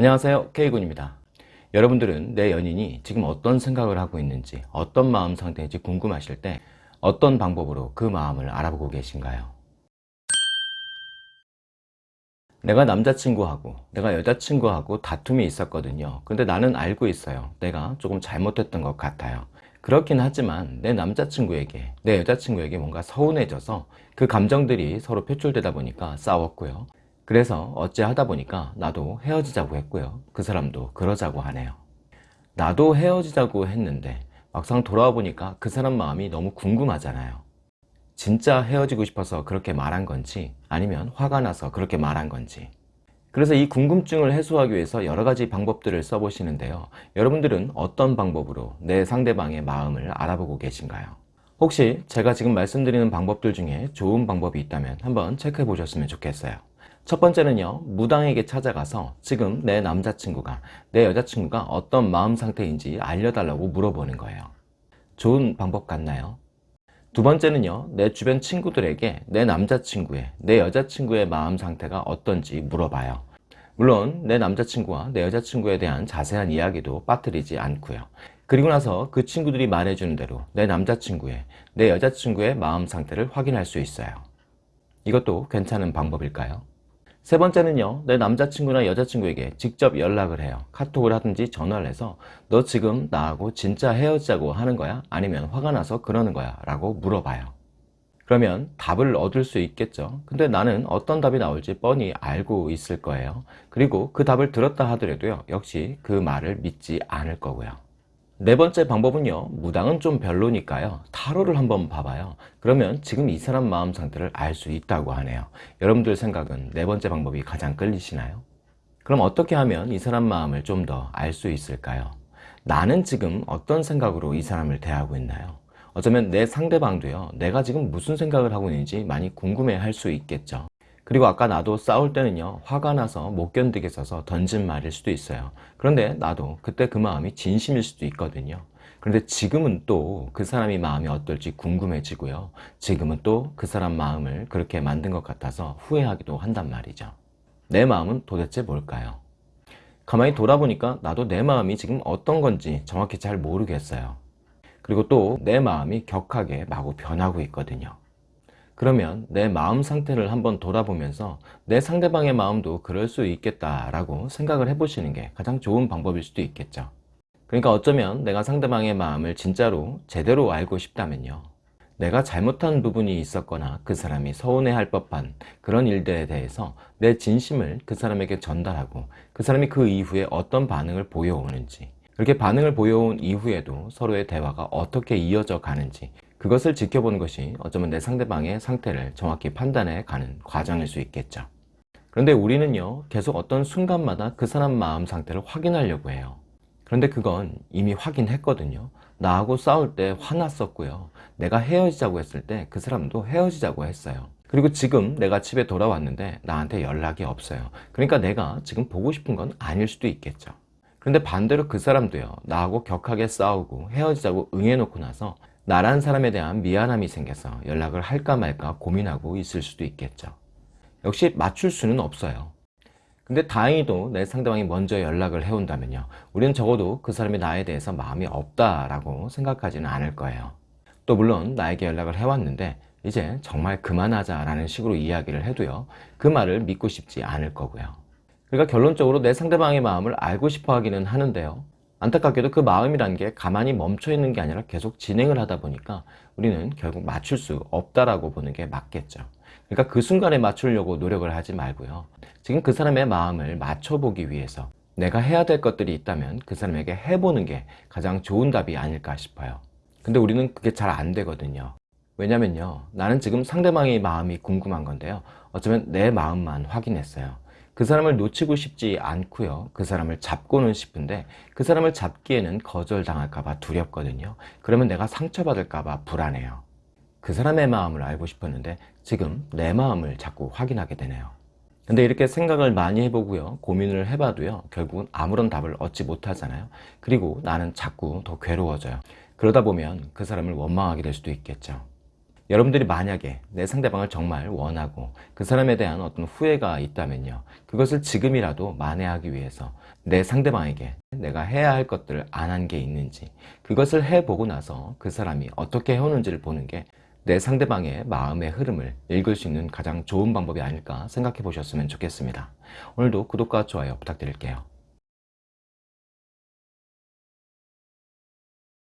안녕하세요. K군입니다. 여러분들은 내 연인이 지금 어떤 생각을 하고 있는지 어떤 마음 상태인지 궁금하실 때 어떤 방법으로 그 마음을 알아보고 계신가요? 내가 남자친구하고 내가 여자친구하고 다툼이 있었거든요. 근데 나는 알고 있어요. 내가 조금 잘못했던 것 같아요. 그렇긴 하지만 내 남자친구에게 내 여자친구에게 뭔가 서운해져서 그 감정들이 서로 표출되다 보니까 싸웠고요 그래서 어찌 하다 보니까 나도 헤어지자고 했고요. 그 사람도 그러자고 하네요. 나도 헤어지자고 했는데 막상 돌아와 보니까 그 사람 마음이 너무 궁금하잖아요. 진짜 헤어지고 싶어서 그렇게 말한 건지 아니면 화가 나서 그렇게 말한 건지 그래서 이 궁금증을 해소하기 위해서 여러 가지 방법들을 써보시는데요. 여러분들은 어떤 방법으로 내 상대방의 마음을 알아보고 계신가요? 혹시 제가 지금 말씀드리는 방법들 중에 좋은 방법이 있다면 한번 체크해 보셨으면 좋겠어요. 첫 번째는요 무당에게 찾아가서 지금 내 남자친구가 내 여자친구가 어떤 마음 상태인지 알려달라고 물어보는 거예요 좋은 방법 같나요? 두 번째는요 내 주변 친구들에게 내 남자친구의 내 여자친구의 마음 상태가 어떤지 물어봐요 물론 내 남자친구와 내 여자친구에 대한 자세한 이야기도 빠뜨리지 않고요 그리고 나서 그 친구들이 말해주는 대로 내 남자친구의 내 여자친구의 마음 상태를 확인할 수 있어요 이것도 괜찮은 방법일까요? 세 번째는요 내 남자친구나 여자친구에게 직접 연락을 해요. 카톡을 하든지 전화를 해서 너 지금 나하고 진짜 헤어지자고 하는 거야? 아니면 화가 나서 그러는 거야? 라고 물어봐요. 그러면 답을 얻을 수 있겠죠. 근데 나는 어떤 답이 나올지 뻔히 알고 있을 거예요. 그리고 그 답을 들었다 하더라도요 역시 그 말을 믿지 않을 거고요 네 번째 방법은요 무당은 좀 별로니까요 타로를 한번 봐봐요 그러면 지금 이 사람 마음 상태를 알 수 있다고 하네요 여러분들 생각은 네 번째 방법이 가장 끌리시나요? 그럼 어떻게 하면 이 사람 마음을 좀 더 알 수 있을까요? 나는 지금 어떤 생각으로 이 사람을 대하고 있나요? 어쩌면 내 상대방도요 내가 지금 무슨 생각을 하고 있는지 많이 궁금해 할 수 있겠죠 그리고 아까 나도 싸울 때는요 화가 나서 못 견디겠어서 던진 말일 수도 있어요. 그런데 나도 그때 그 마음이 진심일 수도 있거든요. 그런데 지금은 또 그 사람이 마음이 어떨지 궁금해지고요. 지금은 또 그 사람 마음을 그렇게 만든 것 같아서 후회하기도 한단 말이죠. 내 마음은 도대체 뭘까요? 가만히 돌아보니까 나도 내 마음이 지금 어떤 건지 정확히 잘 모르겠어요. 그리고 또 내 마음이 격하게 마구 변하고 있거든요 그러면 내 마음 상태를 한번 돌아보면서 내 상대방의 마음도 그럴 수 있겠다라고 생각을 해보시는 게 가장 좋은 방법일 수도 있겠죠. 그러니까 어쩌면 내가 상대방의 마음을 진짜로 제대로 알고 싶다면요. 내가 잘못한 부분이 있었거나 그 사람이 서운해할 법한 그런 일들에 대해서 내 진심을 그 사람에게 전달하고 그 사람이 그 이후에 어떤 반응을 보여오는지 그렇게 반응을 보여온 이후에도 서로의 대화가 어떻게 이어져 가는지 그것을 지켜보는 것이 어쩌면 내 상대방의 상태를 정확히 판단해 가는 과정일 수 있겠죠. 그런데 우리는요 계속 어떤 순간마다 그 사람 마음 상태를 확인하려고 해요. 그런데 그건 이미 확인했거든요. 나하고 싸울 때 화났었고요. 내가 헤어지자고 했을 때 그 사람도 헤어지자고 했어요. 그리고 지금 내가 집에 돌아왔는데 나한테 연락이 없어요. 그러니까 내가 지금 보고 싶은 건 아닐 수도 있겠죠. 그런데 반대로 그 사람도요 나하고 격하게 싸우고 헤어지자고 응해놓고 나서 나란 사람에 대한 미안함이 생겨서 연락을 할까 말까 고민하고 있을 수도 있겠죠. 역시 맞출 수는 없어요. 근데 다행히도 내 상대방이 먼저 연락을 해온다면요. 우리는 적어도 그 사람이 나에 대해서 마음이 없다라고 생각하지는 않을 거예요. 또 물론 나에게 연락을 해왔는데 이제 정말 그만하자 라는 식으로 이야기를 해도요. 그 말을 믿고 싶지 않을 거고요. 그러니까 결론적으로 내 상대방의 마음을 알고 싶어 하기는 하는데요 안타깝게도 그 마음이란 게 가만히 멈춰 있는 게 아니라 계속 진행을 하다 보니까 우리는 결국 맞출 수 없다라고 보는 게 맞겠죠. 그러니까 그 순간에 맞추려고 노력을 하지 말고요. 지금 그 사람의 마음을 맞춰보기 위해서 내가 해야 될 것들이 있다면 그 사람에게 해보는 게 가장 좋은 답이 아닐까 싶어요. 근데 우리는 그게 잘 안 되거든요. 왜냐면요. 나는 지금 상대방의 마음이 궁금한 건데요. 어쩌면 내 마음만 확인했어요. 그 사람을 놓치고 싶지 않고요. 그 사람을 잡고는 싶은데 그 사람을 잡기에는 거절당할까 봐 두렵거든요. 그러면 내가 상처받을까 봐 불안해요. 그 사람의 마음을 알고 싶었는데 지금 내 마음을 자꾸 확인하게 되네요. 근데 이렇게 생각을 많이 해보고요. 고민을 해봐도요. 결국은 아무런 답을 얻지 못하잖아요. 그리고 나는 자꾸 더 괴로워져요. 그러다 보면 그 사람을 원망하게 될 수도 있겠죠 여러분들이 만약에 내 상대방을 정말 원하고 그 사람에 대한 어떤 후회가 있다면요. 그것을 지금이라도 만회하기 위해서 내 상대방에게 내가 해야 할 것들을 안 한 게 있는지 그것을 해보고 나서 그 사람이 어떻게 해오는지를 보는 게 내 상대방의 마음의 흐름을 읽을 수 있는 가장 좋은 방법이 아닐까 생각해 보셨으면 좋겠습니다. 오늘도 구독과 좋아요 부탁드릴게요.